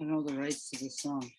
I know the rights to the song.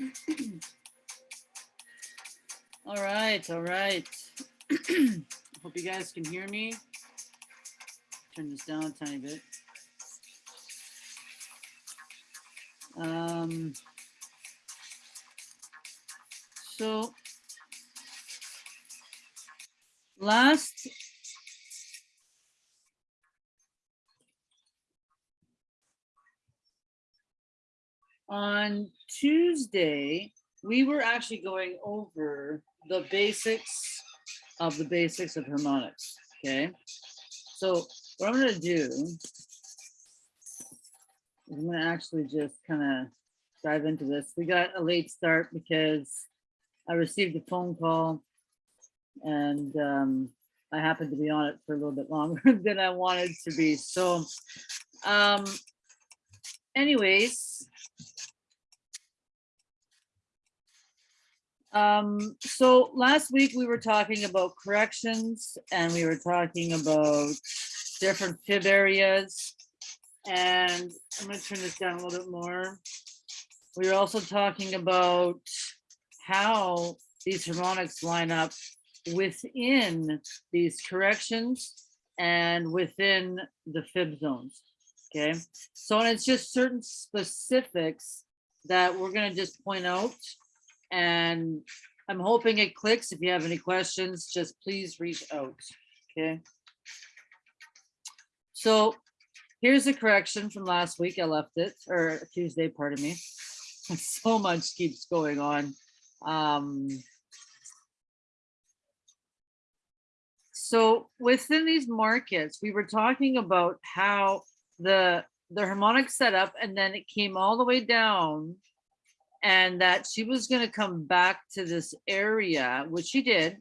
All right, all right. Hope you guys can hear me. Turn this down a tiny bit. Um, so last on Tuesday, we were actually going over the basics of the basics of harmonics, okay? So what I'm gonna do I'm gonna actually just kind of dive into this. We got a late start because I received a phone call and um, I happened to be on it for a little bit longer than I wanted to be. So um, anyways, Um, so last week we were talking about corrections and we were talking about different fib areas. And I'm gonna turn this down a little bit more. We were also talking about how these harmonics line up within these corrections and within the fib zones. Okay, so and it's just certain specifics that we're gonna just point out and I'm hoping it clicks. If you have any questions, just please reach out, okay? So here's a correction from last week. I left it, or Tuesday, pardon me. So much keeps going on. Um, so within these markets, we were talking about how the the harmonic setup and then it came all the way down and that she was going to come back to this area, which she did.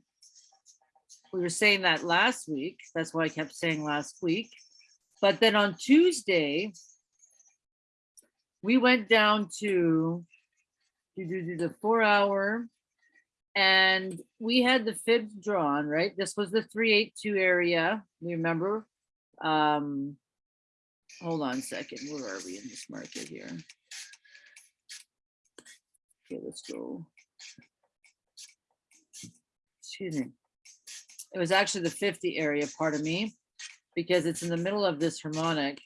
We were saying that last week. That's why I kept saying last week. But then on Tuesday, we went down to the four hour and we had the fibs drawn, right? This was the 382 area. We remember. Um, hold on a second. Where are we in this market here? Okay, let's go. Excuse me. It was actually the 50 area, pardon me, because it's in the middle of this harmonic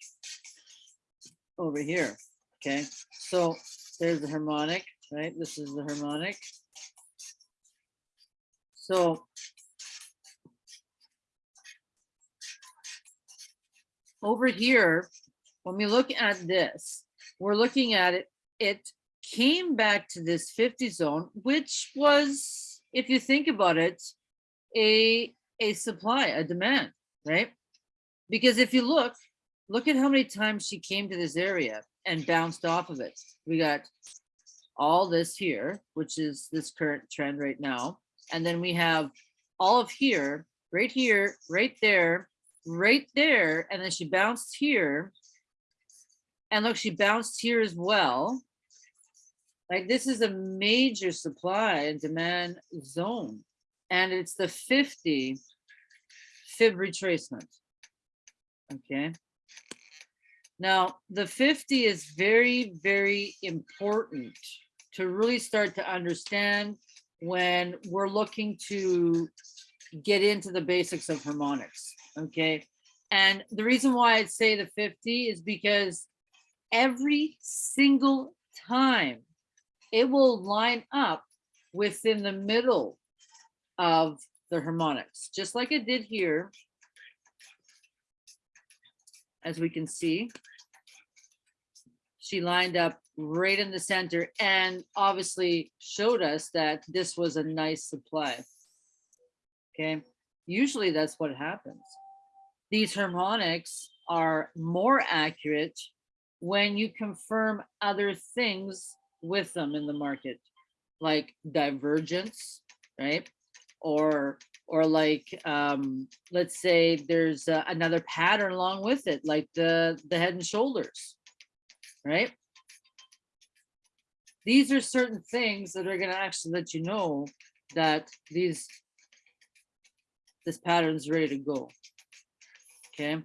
over here. Okay, so there's the harmonic, right? This is the harmonic. So over here, when we look at this, we're looking at it, it came back to this 50 zone, which was, if you think about it, a, a supply, a demand, right? Because if you look, look at how many times she came to this area and bounced off of it. We got all this here, which is this current trend right now. And then we have all of here, right here, right there, right there. And then she bounced here. And look, she bounced here as well. Like this is a major supply and demand zone. And it's the 50 fib retracement. Okay. Now, the 50 is very, very important to really start to understand when we're looking to get into the basics of harmonics, okay? And the reason why I'd say the 50 is because every single time it will line up within the middle of the harmonics, just like it did here. As we can see, she lined up right in the center and obviously showed us that this was a nice supply. Okay, usually that's what happens. These harmonics are more accurate when you confirm other things with them in the market, like divergence, right? Or or like um, let's say there's uh, another pattern along with it, like the the head and shoulders, right? These are certain things that are going to actually let you know that these this pattern is ready to go. Okay,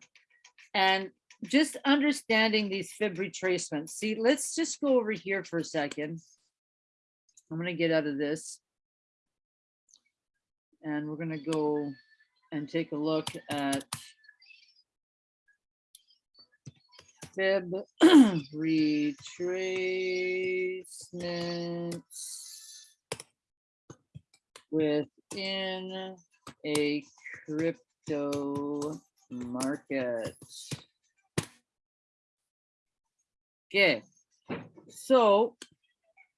and just understanding these fib retracements. See, let's just go over here for a second. I'm going to get out of this. And we're going to go and take a look at fib retracements within a crypto market. Okay, so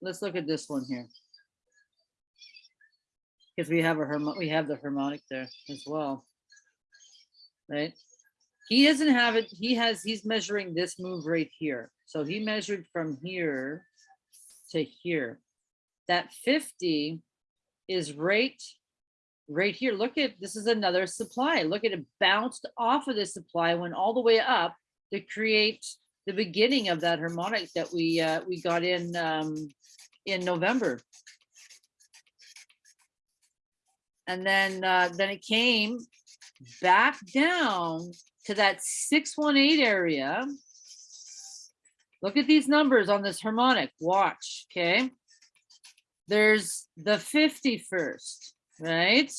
let's look at this one here. Because we have a harmo we have the harmonic there as well. Right? He doesn't have it, he has, he's measuring this move right here. So he measured from here to here. That 50 is right, right here. Look at, this is another supply. Look at it bounced off of this supply, went all the way up to create the beginning of that harmonic that we uh, we got in um, in November. And then uh, then it came back down to that 618 area. Look at these numbers on this harmonic. Watch, okay? There's the 51st, right?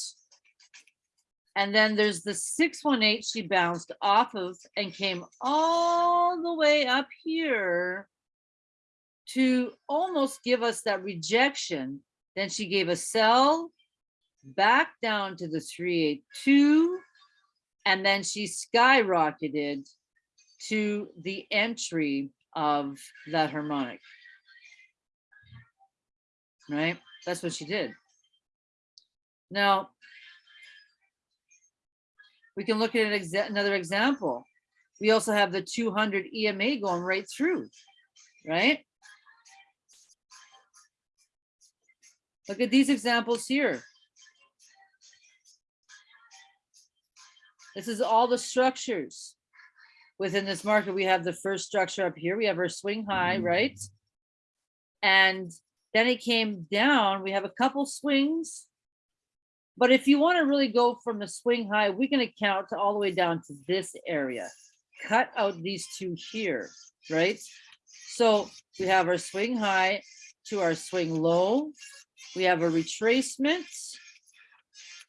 And then there's the 618 she bounced off of and came all the way up here to almost give us that rejection. Then she gave a sell back down to the 382 and then she skyrocketed to the entry of that harmonic. Right? That's what she did. Now, we can look at an exa another example. We also have the 200 EMA going right through, right? Look at these examples here. This is all the structures within this market. We have the first structure up here. We have our swing high, mm-hmm. right? And then it came down. We have a couple swings but if you want to really go from the swing high, we can account to count all the way down to this area. Cut out these two here, right? So we have our swing high to our swing low. We have a retracement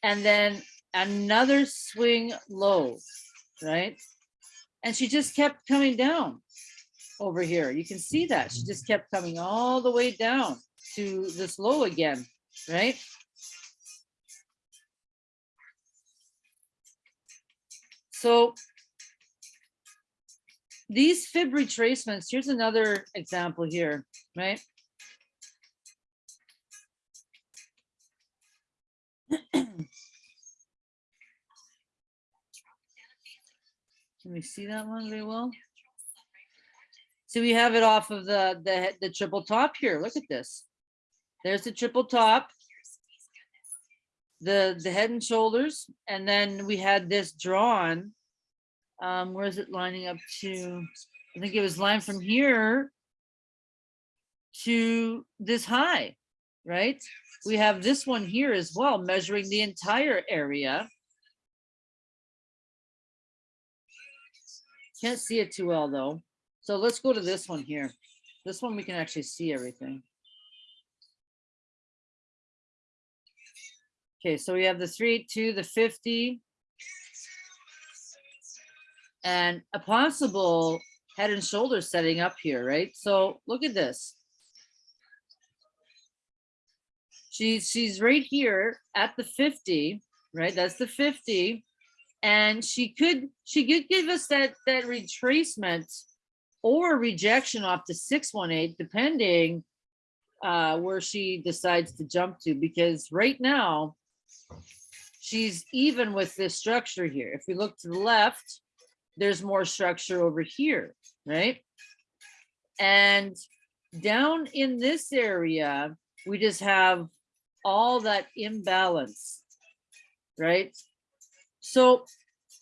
and then another swing low, right? And she just kept coming down over here. You can see that she just kept coming all the way down to this low again, right? So these fib retracements, here's another example here, right? Can we see that one very well? So we have it off of the, the, the triple top here. Look at this. There's the triple top the the head and shoulders and then we had this drawn um where is it lining up to i think it was lined from here to this high right? We have this one here as well measuring the entire area. Can't see it too well though. So let's go to this one here. This one we can actually see everything Okay, so we have the three, two, the fifty. And a possible head and shoulders setting up here, right? So look at this. She's, she's right here at the fifty, right? That's the fifty. And she could, she could give us that, that retracement or rejection off to six one eight, depending uh, where she decides to jump to, because right now she's even with this structure here. If we look to the left, there's more structure over here, right? And down in this area, we just have all that imbalance, right? So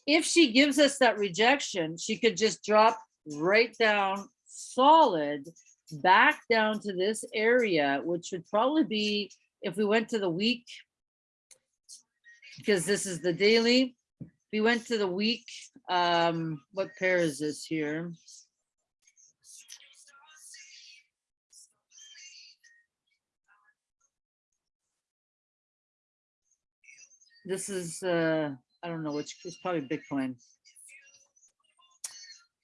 if she gives us that rejection, she could just drop right down solid back down to this area, which would probably be if we went to the week, because this is the daily. We went to the week, um, what pair is this here? This is, uh, I don't know which, it's probably Bitcoin.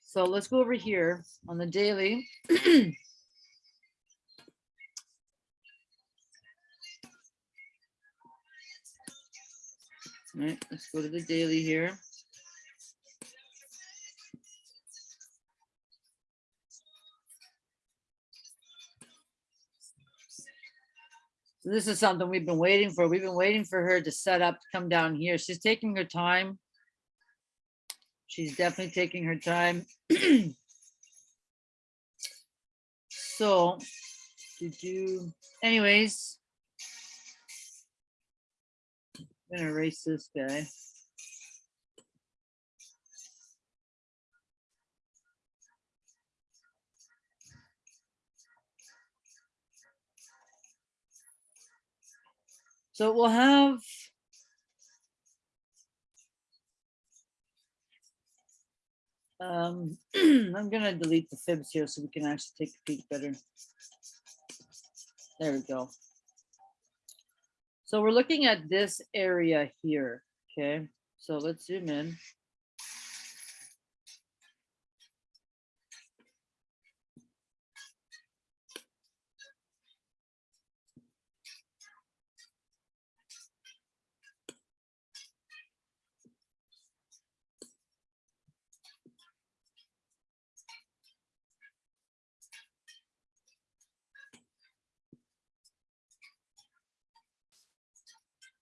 So let's go over here on the daily. All right, let's go to the daily here. So This is something we've been waiting for. We've been waiting for her to set up, to come down here. She's taking her time. She's definitely taking her time. So, did you, anyways. I'm gonna erase this guy. So we'll have. Um, I'm gonna delete the fibs here so we can actually take a peek better. There we go. So we're looking at this area here, okay? So let's zoom in.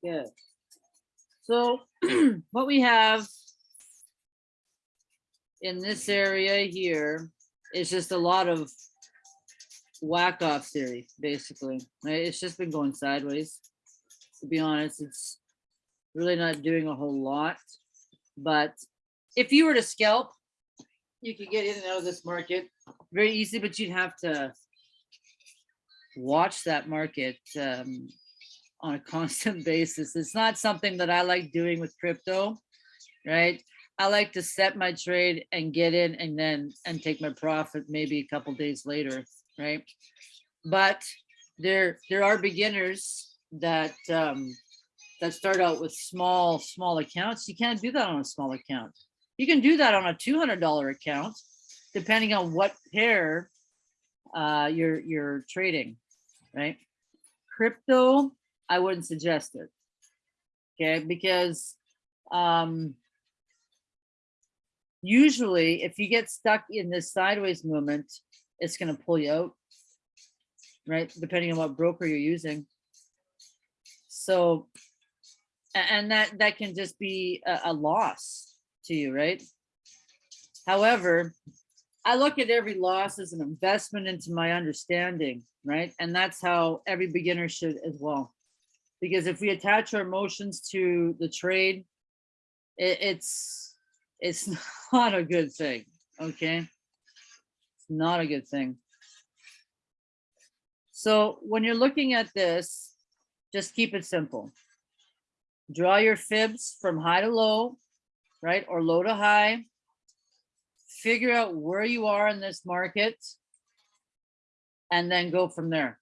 Good. So what we have in this area here is just a lot of Wyckoff theory, basically. right? It's just been going sideways. To be honest, it's really not doing a whole lot. But if you were to scalp, you could get in and out of this market very easy, but you'd have to watch that market um, on a constant basis. It's not something that I like doing with crypto, right? I like to set my trade and get in and then and take my profit maybe a couple days later, right? But there there are beginners that um, that start out with small small accounts. You can't do that on a small account. You can do that on a two hundred dollar account, depending on what pair uh, you're you're trading, right? Crypto I wouldn't suggest it. Okay, because um, usually if you get stuck in this sideways movement, it's going to pull you out, right? Depending on what broker you're using. So, and that that can just be a, a loss to you, right? However, I look at every loss as an investment into my understanding, right? And that's how every beginner should as well because if we attach our emotions to the trade, it, it's it's not a good thing. Okay, it's not a good thing. So when you're looking at this, just keep it simple. Draw your fibs from high to low, right, or low to high. Figure out where you are in this market, and then go from there.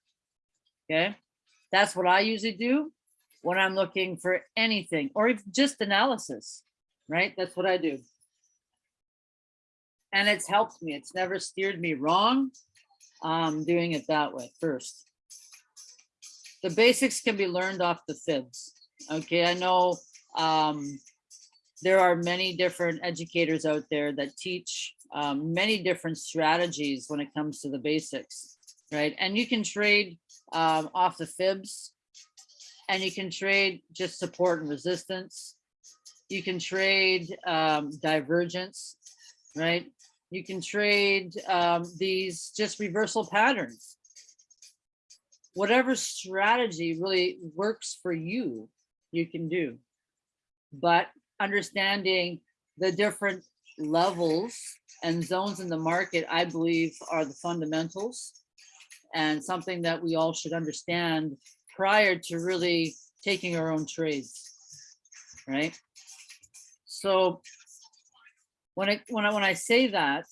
Okay. That's what I usually do. when I'm looking for anything or just analysis, right? That's what I do. And it's helped me. It's never steered me wrong. Um, doing it that way first. The basics can be learned off the fibs. Okay, I know um, there are many different educators out there that teach um, many different strategies when it comes to the basics, right? And you can trade um, off the fibs and you can trade just support and resistance. You can trade um, divergence, right? You can trade um, these just reversal patterns. Whatever strategy really works for you, you can do. But understanding the different levels and zones in the market, I believe are the fundamentals and something that we all should understand prior to really taking our own trades, right? So when I when I when I say that,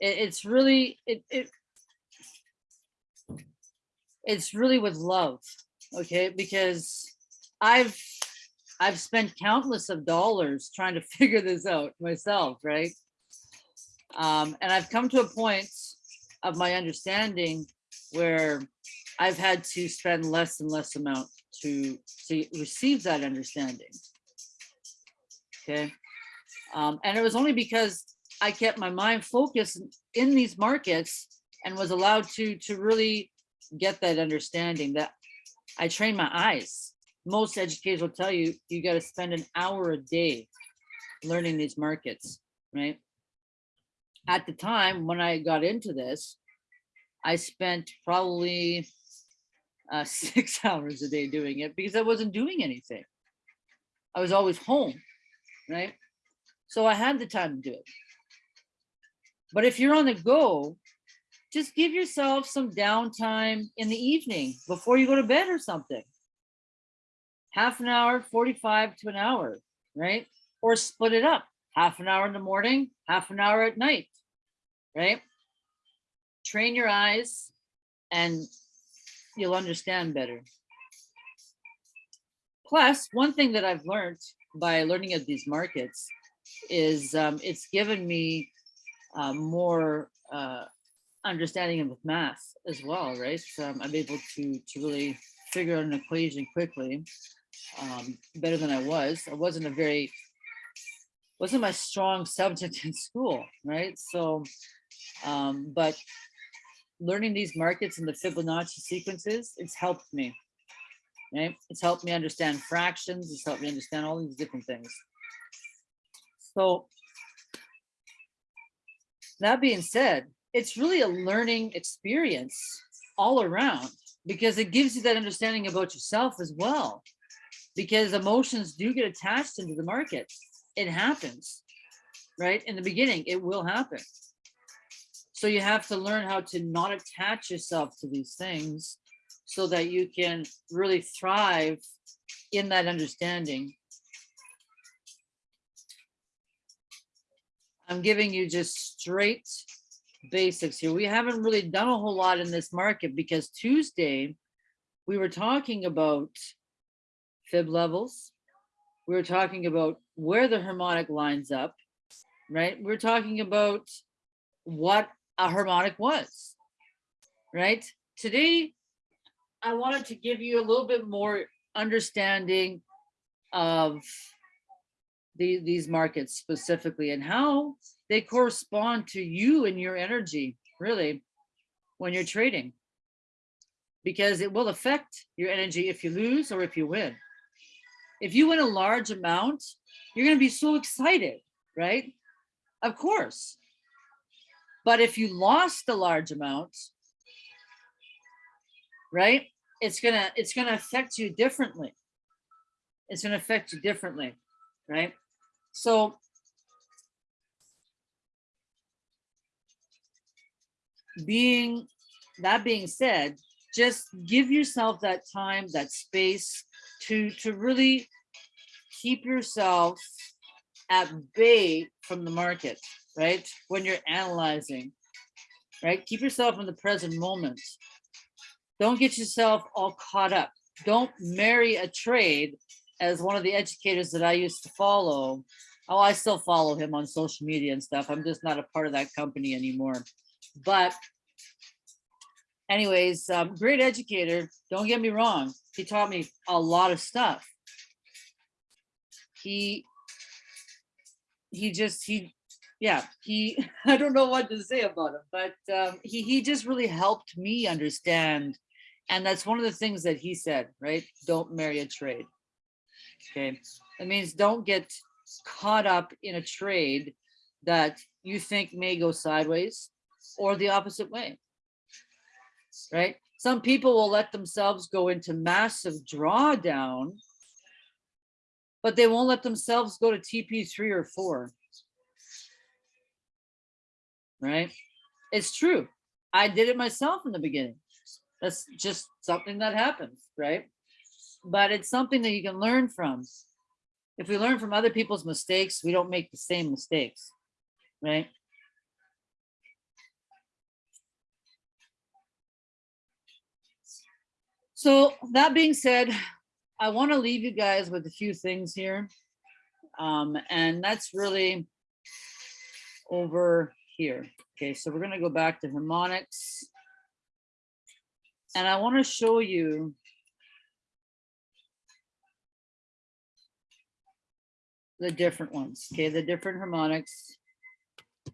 it, it's really it, it it's really with love, okay? Because I've I've spent countless of dollars trying to figure this out myself, right? Um, and I've come to a point of my understanding where I've had to spend less and less amount to, to receive that understanding. Okay. Um, and it was only because I kept my mind focused in these markets and was allowed to, to really get that understanding that I trained my eyes. Most educators will tell you, you got to spend an hour a day learning these markets, right? At the time when I got into this, I spent probably uh, six hours a day doing it because I wasn't doing anything. I was always home, right? So I had the time to do it. But if you're on the go, just give yourself some downtime in the evening before you go to bed or something. Half an hour, 45 to an hour, right? Or split it up, half an hour in the morning, half an hour at night, right? Train your eyes and you'll understand better. Plus, one thing that I've learned by learning at these markets is um, it's given me uh, more uh, understanding of math as well, right? So um, I'm able to, to really figure out an equation quickly, um, better than I was. I wasn't a very, wasn't my strong subject in school, right? So, um, but learning these markets and the Fibonacci sequences, it's helped me. Right? It's helped me understand fractions. It's helped me understand all these different things. So that being said, it's really a learning experience all around because it gives you that understanding about yourself as well. Because emotions do get attached into the market. It happens, right? In the beginning, it will happen. So you have to learn how to not attach yourself to these things so that you can really thrive in that understanding. I'm giving you just straight basics here. We haven't really done a whole lot in this market because Tuesday we were talking about fib levels. We were talking about where the harmonic lines up, right? We're talking about what a harmonic was, right? Today, I wanted to give you a little bit more understanding of the, these markets specifically and how they correspond to you and your energy, really, when you're trading. Because it will affect your energy if you lose or if you win. If you win a large amount, you're going to be so excited, right? Of course. But if you lost a large amount, right, it's gonna it's gonna affect you differently. It's gonna affect you differently, right? So being that being said, just give yourself that time, that space to to really keep yourself at bay from the market right? When you're analyzing, right? Keep yourself in the present moment. Don't get yourself all caught up don't marry a trade as one of the educators that I used to follow. Oh, I still follow him on social media and stuff. I'm just not a part of that company anymore. But anyways, um, great educator. Don't get me wrong. He taught me a lot of stuff. He, he just, he, yeah, he, I don't know what to say about him, but um, he, he just really helped me understand. And that's one of the things that he said, right? Don't marry a trade. Okay. That means don't get caught up in a trade that you think may go sideways or the opposite way. Right? Some people will let themselves go into massive drawdown, but they won't let themselves go to TP3 or 4. Right? It's true. I did it myself in the beginning. That's just something that happens, right? But it's something that you can learn from. If we learn from other people's mistakes, we don't make the same mistakes, right? So that being said, I want to leave you guys with a few things here. Um, and that's really over here. Okay, so we're going to go back to harmonics. And I want to show you the different ones, okay, the different harmonics,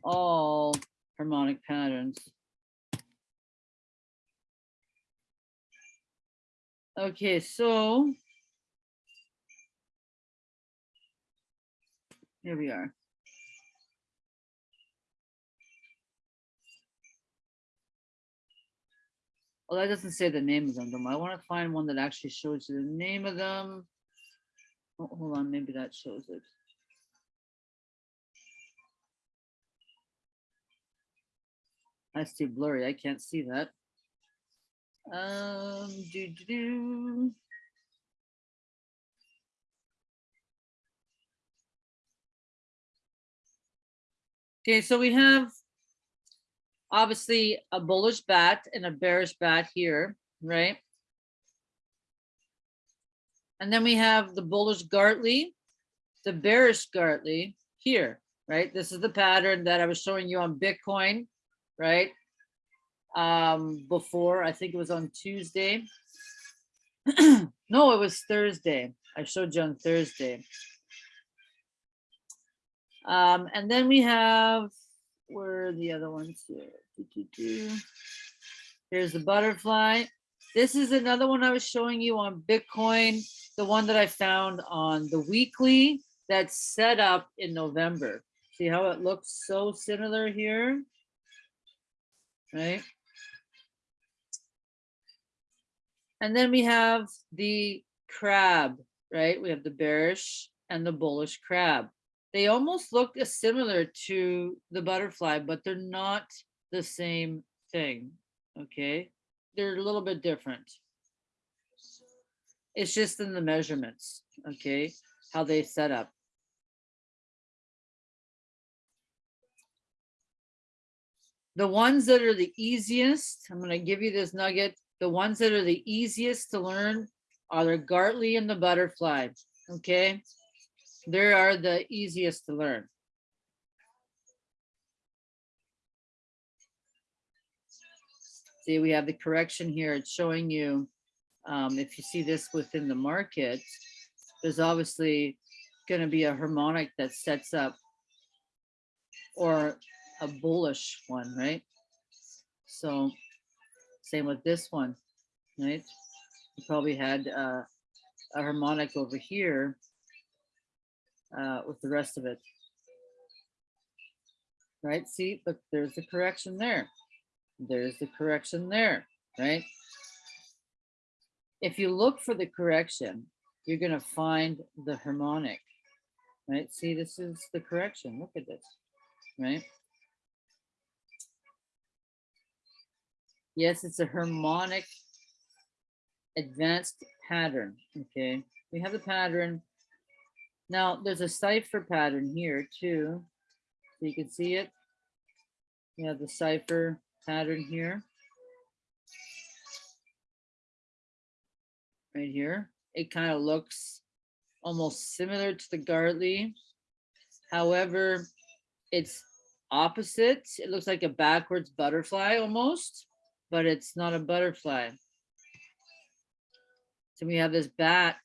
all harmonic patterns. Okay, so here we are. Well, that doesn't say the name of them. I want to find one that actually shows you the name of them. Oh, hold on, maybe that shows it. That's too blurry. I can't see that. Um, do, do, do. Okay, so we have obviously a bullish bat and a bearish bat here, right? And then we have the bullish Gartley, the bearish Gartley here, right? This is the pattern that I was showing you on Bitcoin, right? um, before. I think it was on Tuesday. no, it was Thursday. I showed you on Thursday. Um, and then we have, where are the other ones here? Here's the butterfly. This is another one I was showing you on Bitcoin, the one that I found on the weekly that's set up in November. See how it looks so similar here, right? And then we have the crab, right? We have the bearish and the bullish crab. They almost look similar to the butterfly, but they're not the same thing, okay? They're a little bit different. It's just in the measurements, okay? How they set up. The ones that are the easiest, I'm gonna give you this nugget, the ones that are the easiest to learn are the Gartley and the butterfly. Okay, they are the easiest to learn. See, we have the correction here. It's showing you, um, if you see this within the market, there's obviously going to be a harmonic that sets up or a bullish one, right? So same with this one, right? You probably had uh, a harmonic over here uh, with the rest of it. Right, see, look, there's the correction there. There's the correction there, right? If you look for the correction, you're gonna find the harmonic, right? See, this is the correction, look at this, right? Yes, it's a harmonic advanced pattern. Okay, we have the pattern. Now there's a cipher pattern here too. So you can see it. You have the cipher pattern here. right here. It kind of looks almost similar to the Gartley. However, it's opposite. It looks like a backwards butterfly almost, but it's not a butterfly. So we have this bat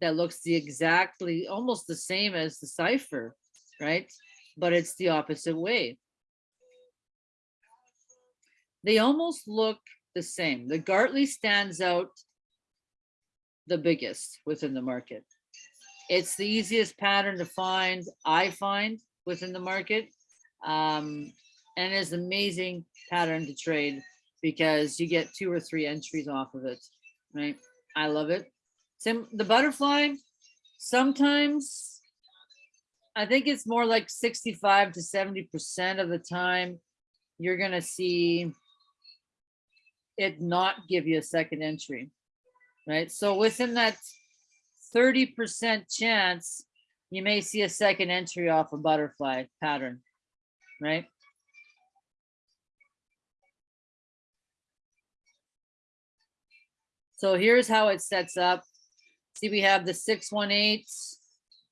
that looks the exactly almost the same as the cipher, right? But it's the opposite way. They almost look the same. The Gartley stands out the biggest within the market. It's the easiest pattern to find, I find, within the market. Um, and it's an amazing pattern to trade because you get two or three entries off of it, right? I love it. Sim the butterfly, sometimes I think it's more like 65 to 70% of the time you're gonna see it not give you a second entry, right? So within that 30% chance, you may see a second entry off a butterfly pattern, right? So here's how it sets up. See, we have the 618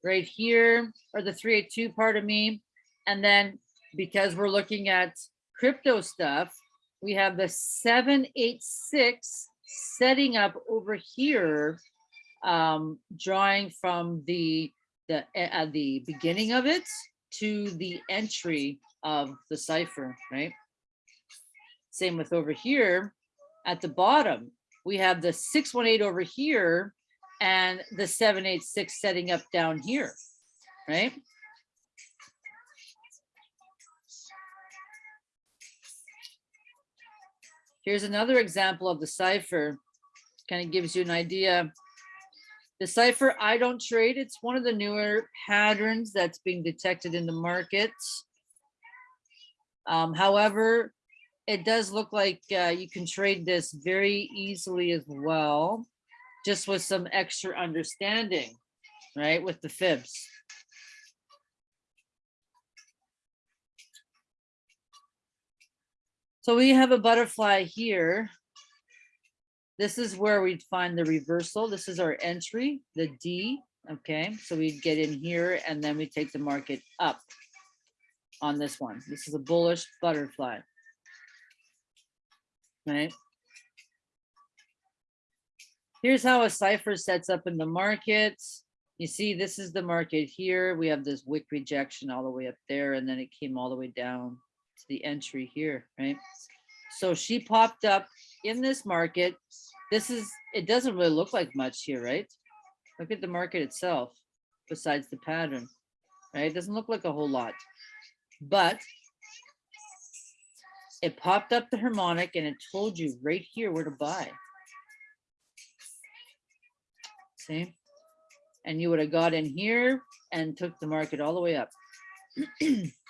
right here, or the 382, part of me. And then because we're looking at crypto stuff, we have the 786 setting up over here, um, drawing from the the at the beginning of it to the entry of the cipher, right? Same with over here at the bottom, we have the 618 over here and the 786 setting up down here, right? Here's another example of the cipher. Kind of gives you an idea. The cipher I don't trade. It's one of the newer patterns that's being detected in the market. Um, however, it does look like uh, you can trade this very easily as well, just with some extra understanding, right, with the fibs. So we have a butterfly here. This is where we'd find the reversal. This is our entry, the D, okay? So we'd get in here and then we take the market up on this one. This is a bullish butterfly right? Here's how a cipher sets up in the market. You see, this is the market here. We have this wick rejection all the way up there, and then it came all the way down to the entry here, right? So she popped up in this market. This is, it doesn't really look like much here, right? Look at the market itself, besides the pattern, right? It doesn't look like a whole lot. But it popped up the harmonic and it told you right here where to buy. See? And you would have got in here and took the market all the way up.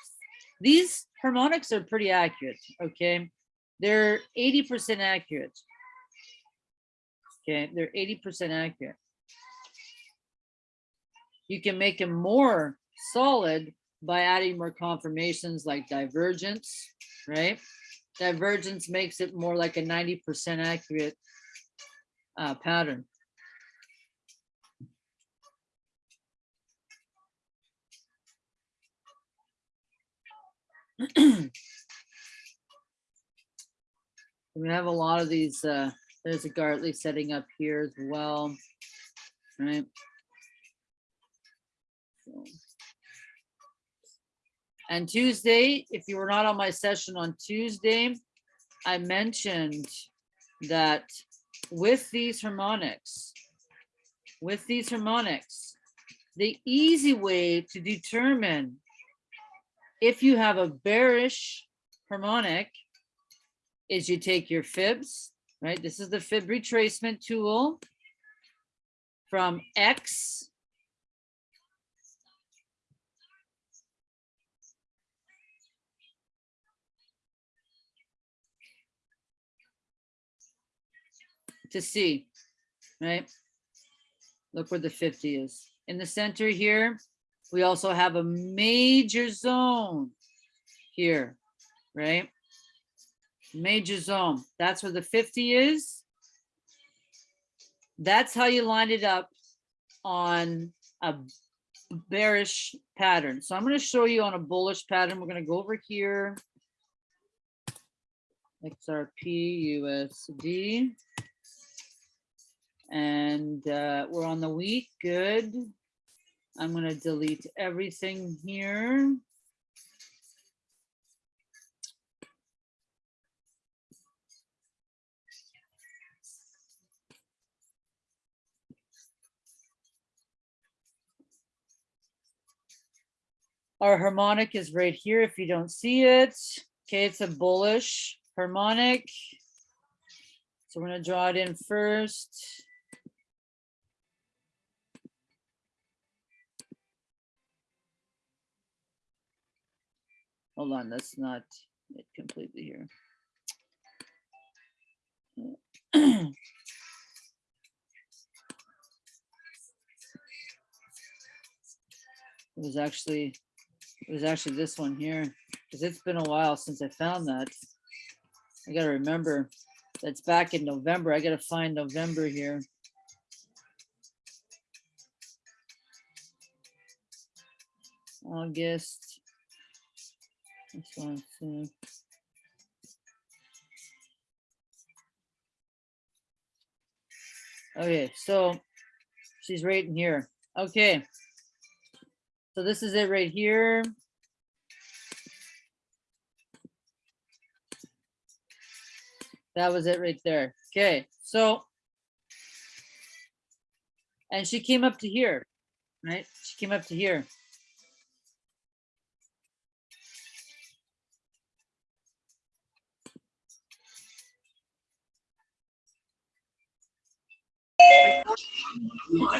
These harmonics are pretty accurate, okay? They're 80% accurate. Okay, they're 80% accurate. You can make them more solid by adding more confirmations like divergence, right? Divergence makes it more like a 90% accurate uh, pattern. We have a lot of these, uh, there's a Gartley setting up here as well, right? So. And Tuesday, if you were not on my session on Tuesday, I mentioned that with these harmonics, with these harmonics, the easy way to determine if you have a bearish harmonic is you take your fibs, right? This is the fib retracement tool from X to C, right? Look where the 50 is. In the center here, we also have a major zone here, right? Major zone. That's where the 50 is. That's how you line it up on a bearish pattern. So I'm going to show you on a bullish pattern. We're going to go over here. XRP USD. And uh, we're on the week. Good. I'm going to delete everything here. Our harmonic is right here if you don't see it. Okay, it's a bullish harmonic. So we're gonna draw it in first. Hold on, that's not it completely here. It was actually, it was actually this one here, because it's been a while since I found that. I gotta remember, that's back in November. I gotta find November here. August. This one, too. Okay, so she's right in here. Okay. So this is it right here. That was it right there. Okay, so. And she came up to here, right? She came up to here. We're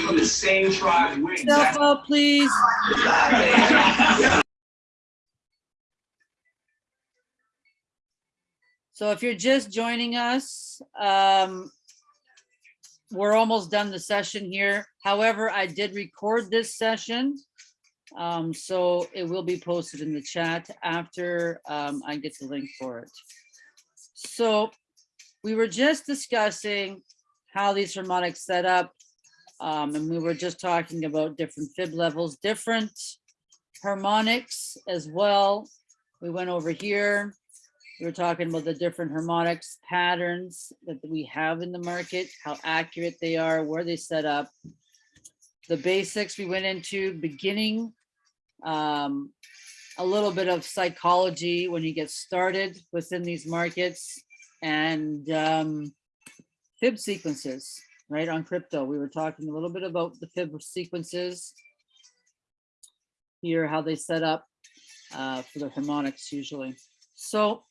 from the same tribe. We're Self out, please. So if you're just joining us, um, we're almost done the session here. However, I did record this session. Um, so it will be posted in the chat after um, I get the link for it. So we were just discussing how these harmonics set up. Um, and we were just talking about different fib levels, different harmonics as well. We went over here. We were talking about the different harmonics patterns that we have in the market, how accurate they are, where they set up. The basics we went into beginning, um, a little bit of psychology when you get started within these markets and um, fib sequences, right, on crypto. We were talking a little bit about the fib sequences here, how they set up uh, for the harmonics usually. So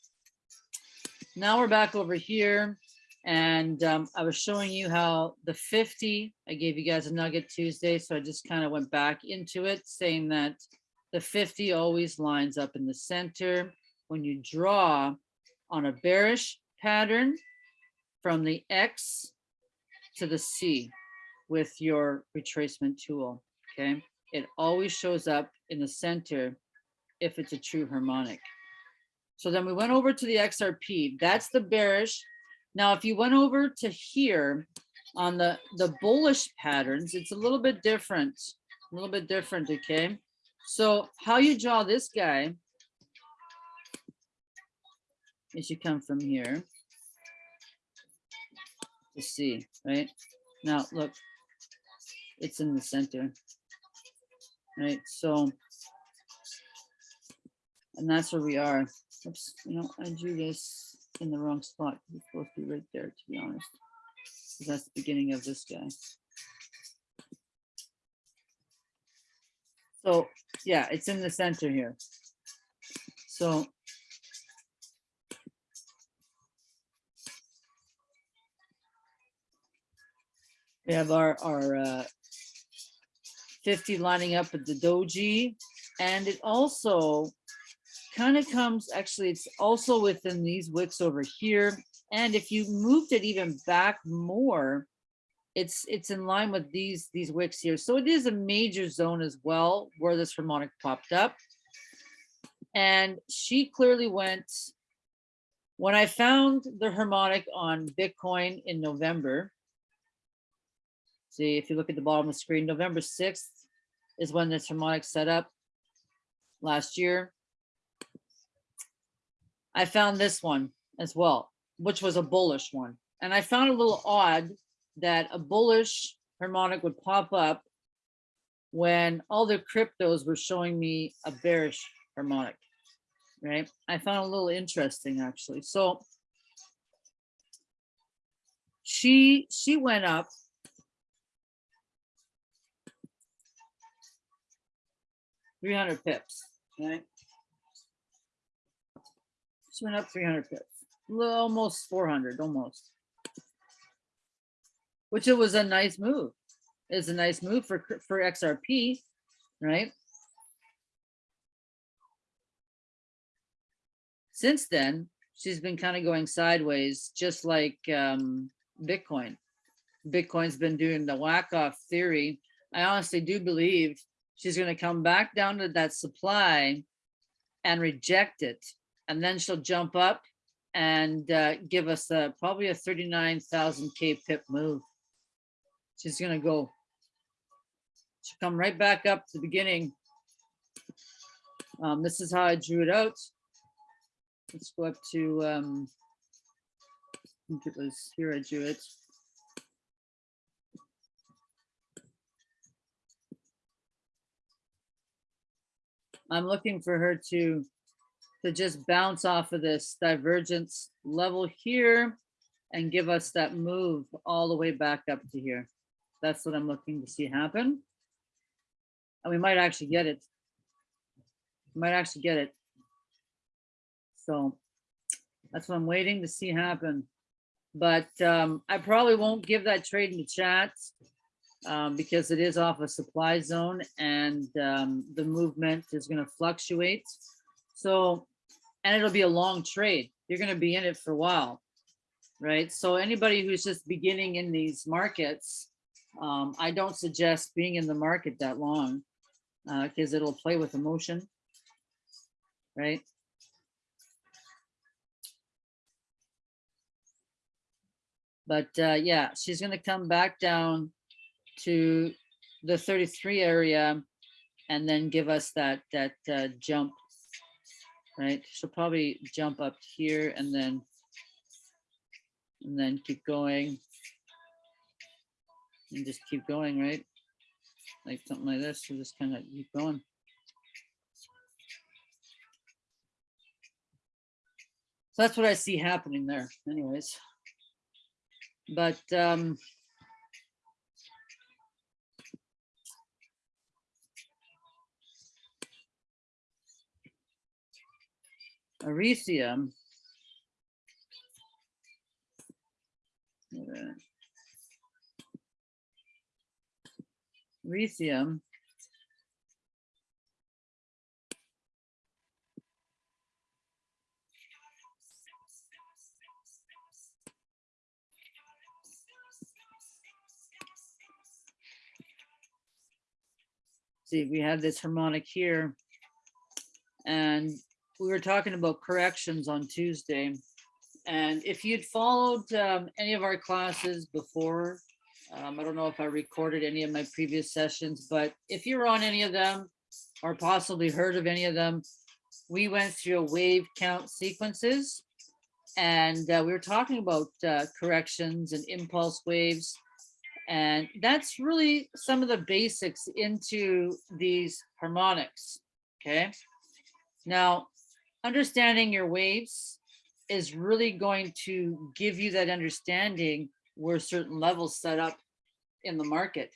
now we're back over here and um, I was showing you how the 50, I gave you guys a nugget Tuesday, so I just kind of went back into it saying that the 50 always lines up in the center. When you draw on a bearish pattern from the X to the C with your retracement tool, okay? It always shows up in the center if it's a true harmonic. So then we went over to the XRP, that's the bearish. Now, if you went over to here on the, the bullish patterns, it's a little bit different, a little bit different, okay? So how you draw this guy is you come from here to C, right? Now, look, it's in the center, right? So, and that's where we are. Oops, you know, I drew this in the wrong spot. It's supposed to be right there, to be honest. That's the beginning of this guy. So, yeah, it's in the center here. So we have our, our uh, 50 lining up with the doji. And it also kind of comes, actually, it's also within these wicks over here. And if you moved it even back more, it's it's in line with these these wicks here. So it is a major zone as well where this harmonic popped up. And she clearly went When I found the harmonic on Bitcoin in November, see if you look at the bottom of the screen, November 6th is when this harmonic set up last year. I found this one as well, which was a bullish one. And I found a little odd that a bullish harmonic would pop up when all the cryptos were showing me a bearish harmonic, right? I found a little interesting actually. So she she went up three hundred pips, right? She went up three hundred pips, almost four hundred, almost. Which it was a nice move. It's a nice move for for XRP, right? Since then, she's been kind of going sideways, just like um, Bitcoin. Bitcoin's been doing the Wyckoff theory. I honestly do believe she's going to come back down to that supply and reject it. And then she'll jump up and uh, give us a, probably a 39,000 K pip move. She's going to go. She'll come right back up to the beginning. Um, this is how I drew it out. Let's go up to, um, I think it was here I drew it. I'm looking for her to, to just bounce off of this divergence level here and give us that move all the way back up to here. That's what I'm looking to see happen. And we might actually get it. We Might actually get it. So that's what I'm waiting to see happen. But um, I probably won't give that trade in the chat um, because it is off a supply zone and um, the movement is going to fluctuate. So, and it'll be a long trade. You're going to be in it for a while, right? So anybody who's just beginning in these markets, um, I don't suggest being in the market that long because it'll play with emotion, right? But uh, yeah, she's gonna come back down to the 33 area and then give us that that uh, jump. Right, she'll probably jump up here and then and then keep going and just keep going, right? Like something like this, we'll just kind of keep going. So that's what I see happening there anyways. But um, Arisium. Resium. See, we have this harmonic here. And we were talking about corrections on Tuesday. And if you'd followed um, any of our classes before, um, I don't know if I recorded any of my previous sessions, but if you're on any of them or possibly heard of any of them, we went through wave count sequences. And uh, we were talking about uh, corrections and impulse waves. And that's really some of the basics into these harmonics, okay? Now, understanding your waves is really going to give you that understanding where certain levels set up in the market.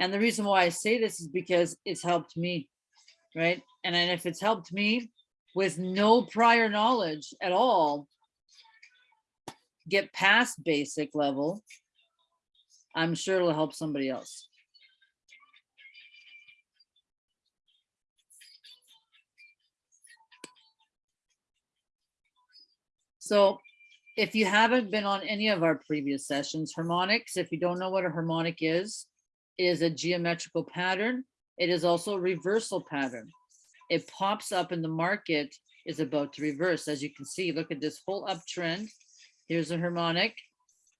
And the reason why I say this is because it's helped me, right? And then if it's helped me with no prior knowledge at all, get past basic level, I'm sure it'll help somebody else. So if you haven't been on any of our previous sessions, harmonics, if you don't know what a harmonic is, is a geometrical pattern. It is also a reversal pattern. It pops up in the market is about to reverse. As you can see, look at this whole uptrend. Here's a harmonic.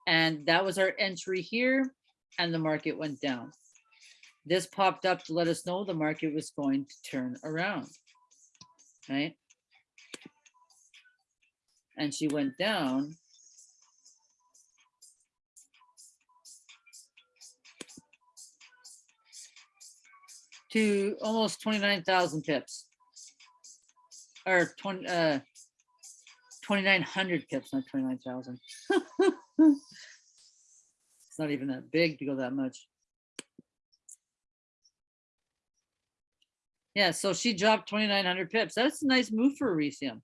And that was our entry here and the market went down. This popped up to let us know the market was going to turn around, right? And she went down. To almost twenty-nine thousand pips. Or twenty, uh, twenty-nine hundred pips, not twenty-nine thousand. It's not even that big to go that much. Yeah, so she dropped twenty-nine hundred pips. That's a nice move for Elysium.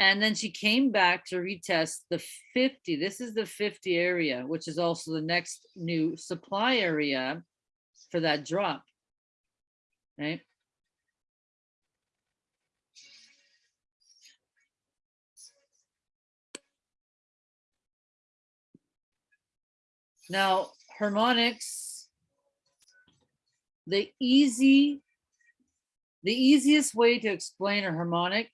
And then she came back to retest the fifty. This is the fifty area, which is also the next new supply area for that drop. Right? Now, harmonics, the easy, the easiest way to explain a harmonic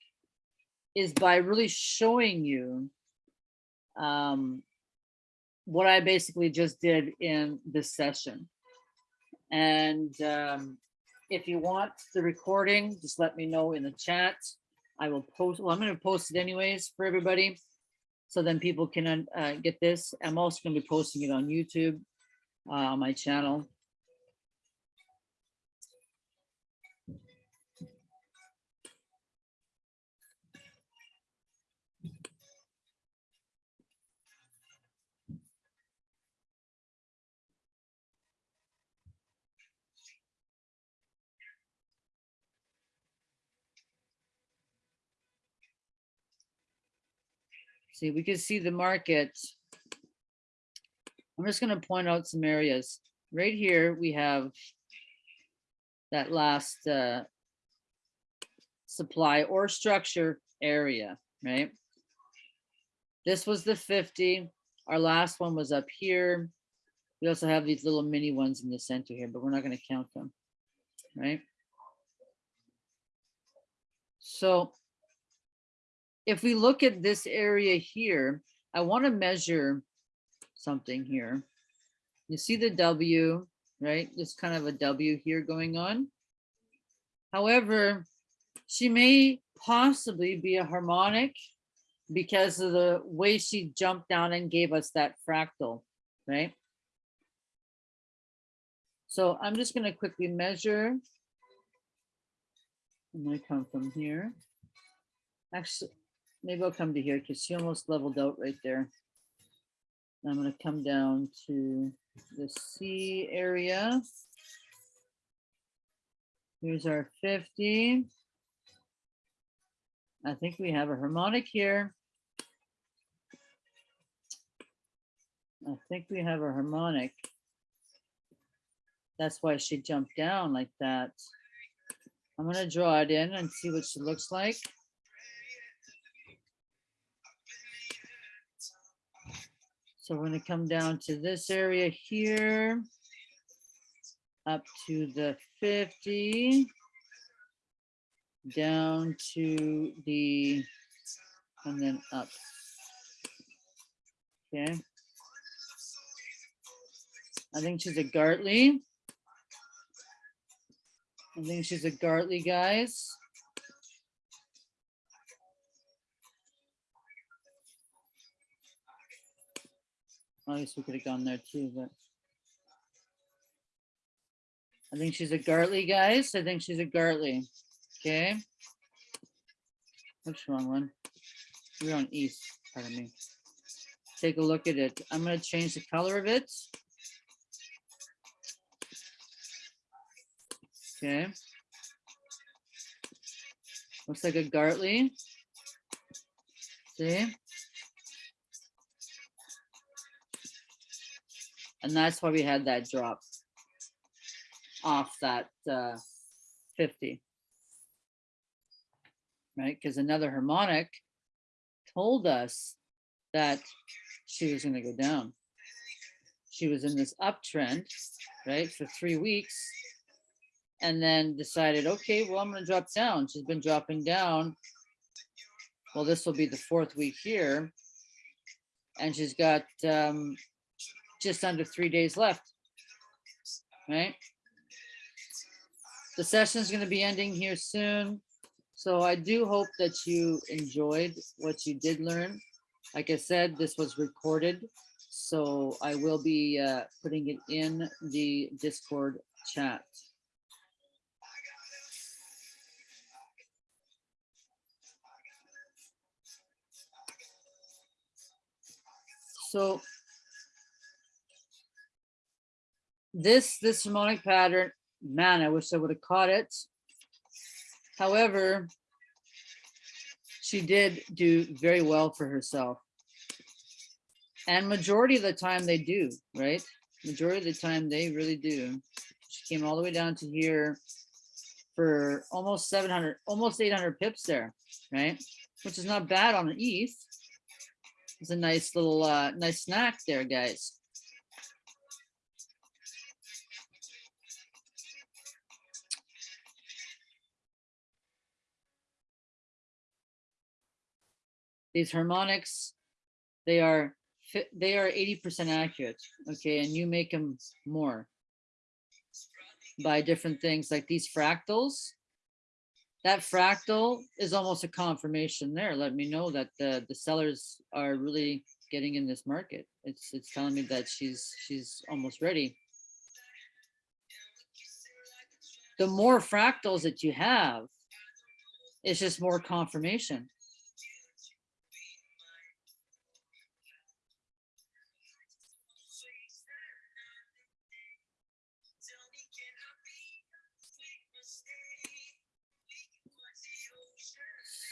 is by really showing you um, what I basically just did in this session. And um, if you want the recording, just let me know in the chat. I will post, well, I'm gonna post it anyways for everybody. So then people can uh, get this. I'm also gonna be posting it on YouTube, uh, on my channel. See, we can see the market. I'm just gonna point out some areas. Right here, we have that last uh, supply or structure area, right? This was the 50. Our last one was up here. We also have these little mini ones in the center here, but we're not gonna count them, right? So if we look at this area here, I want to measure something here. You see the W, right? There's kind of a W here going on. However, she may possibly be a harmonic because of the way she jumped down and gave us that fractal, right? So I'm just going to quickly measure. And to come from here. Actually, maybe I'll come to here because she almost leveled out right there. I'm gonna come down to the C area. Here's our 50. I think we have a harmonic here. I think we have a harmonic. That's why she jumped down like that. I'm gonna draw it in and see what she looks like. So we're gonna come down to this area here. Up to the fifty. Down to the, and then up. Okay. I think she's a Gartley. I think she's a Gartley, guys. I guess we could have gone there too, but. I think she's a Gartley, guys. I think she's a Gartley. Okay. The wrong one? We're on east, pardon me. Take a look at it. I'm gonna change the color of it. Okay. Looks like a Gartley. See? And that's why we had that drop off that uh, 50. Right, because another harmonic told us that she was gonna go down. She was in this uptrend, right, for three weeks. and then decided, okay, well, I'm gonna drop down. She's been dropping down. Well, this will be the fourth week here. And she's got um, just under three days left. Right? The session is gonna be ending here soon. So I do hope that you enjoyed what you did learn. Like I said, this was recorded, so I will be uh, putting it in the Discord chat. So this, this harmonic pattern, man, I wish I would have caught it. However, she did do very well for herself. And majority of the time they do, right? Majority of the time they really do. She came all the way down to here for almost 700, almost 800 pips there, right? Which is not bad on the ETH. It's a nice little, uh, nice snack there, guys. These harmonics, they are, they are 80% accurate, okay? And you make them more by different things like these fractals. That fractal is almost a confirmation there. Let me know that the, the sellers are really getting in this market. It's, it's telling me that she's, she's almost ready. The more fractals that you have, it's just more confirmation.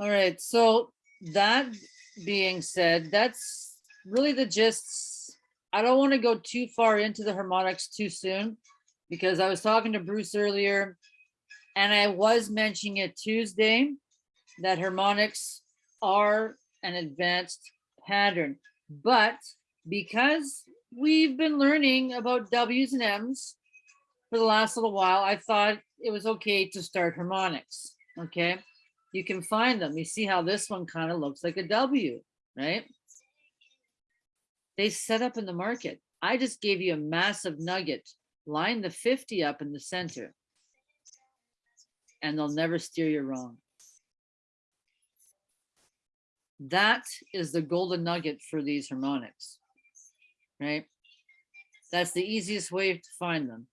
All right, so that being said, that's really the gist. I don't want to go too far into the harmonics too soon because I was talking to Bruce earlier and I was mentioning it Tuesday that harmonics are an advanced pattern. But because we've been learning about W's and M's for the last little while, I thought it was okay to start harmonics, okay? You can find them. You see how this one kind of looks like a W, right? They set up in the market. I just gave you a massive nugget. Line the 50 up in the center. And they'll never steer you wrong. That is the golden nugget for these harmonics, right? That's the easiest way to find them.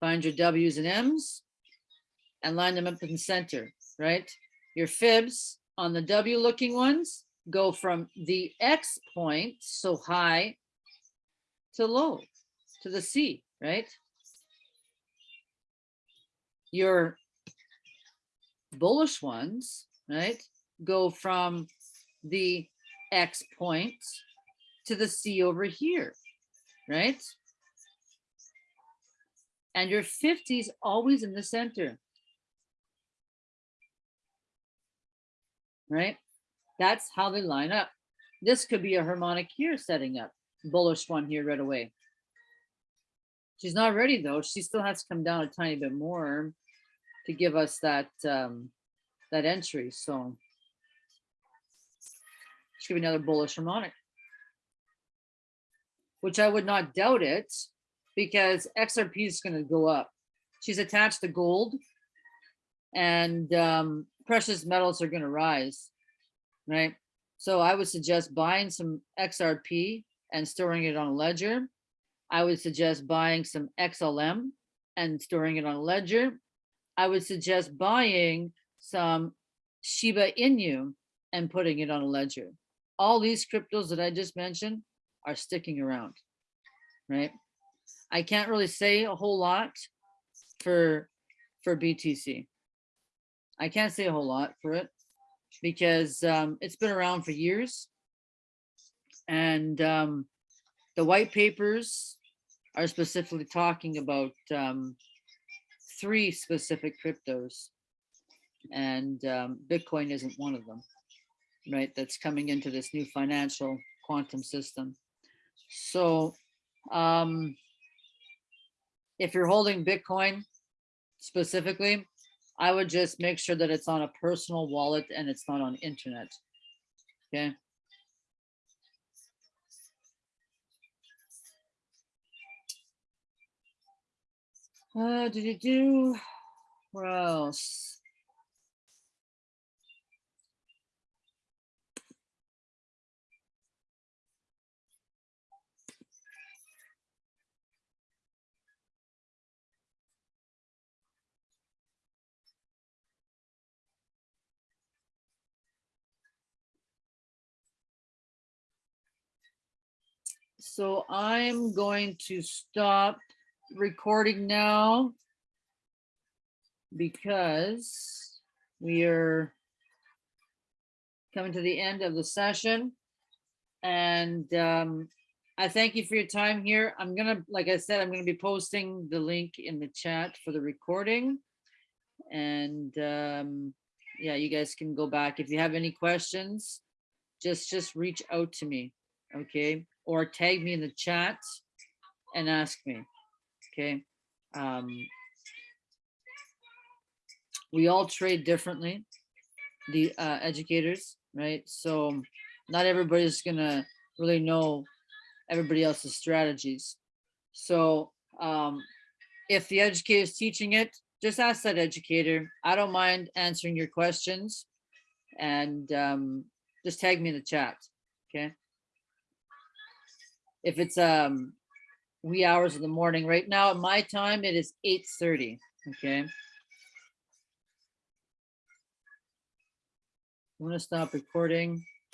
Find your W's and M's and line them up in the center, right? Your fibs on the W looking ones go from the X point, so high, to low, to the C, right? Your bullish ones, right, go from the X point to the C over here, right? And your 50s always in the center. Right? That's how they line up. This could be a harmonic here setting up, bullish one here right away. She's not ready though. She still has to come down a tiny bit more to give us that um, that entry. So she could be another bullish harmonic, which I would not doubt it because XRP is going to go up. She's attached to gold and um, precious metals are going to rise, right? So I would suggest buying some XRP and storing it on a ledger. I would suggest buying some XLM and storing it on a ledger. I would suggest buying some Shiba Inu and putting it on a ledger. All these cryptos that I just mentioned are sticking around, right? I can't really say a whole lot for, for BTC. I can't say a whole lot for it because um, it's been around for years. And um, the white papers are specifically talking about um, three specific cryptos. And um, Bitcoin isn't one of them, right? That's coming into this new financial quantum system. So um, if you're holding Bitcoin specifically, I would just make sure that it's on a personal wallet and it's not on internet. Okay. Uh, did you do, what else? So I'm going to stop recording now because we are coming to the end of the session. And um, I thank you for your time here. I'm gonna, like I said, I'm gonna be posting the link in the chat for the recording. And um, yeah, you guys can go back. If you have any questions, just, just reach out to me, okay? Or tag me in the chat and ask me, okay? Um, we all trade differently, the uh, educators, right? So not everybody's gonna really know everybody else's strategies. So um, if the educator is teaching it, just ask that educator. I don't mind answering your questions and um, just tag me in the chat, okay? If it's um wee hours of the morning, right now at my time, it is 8:30, okay? I'm gonna stop recording.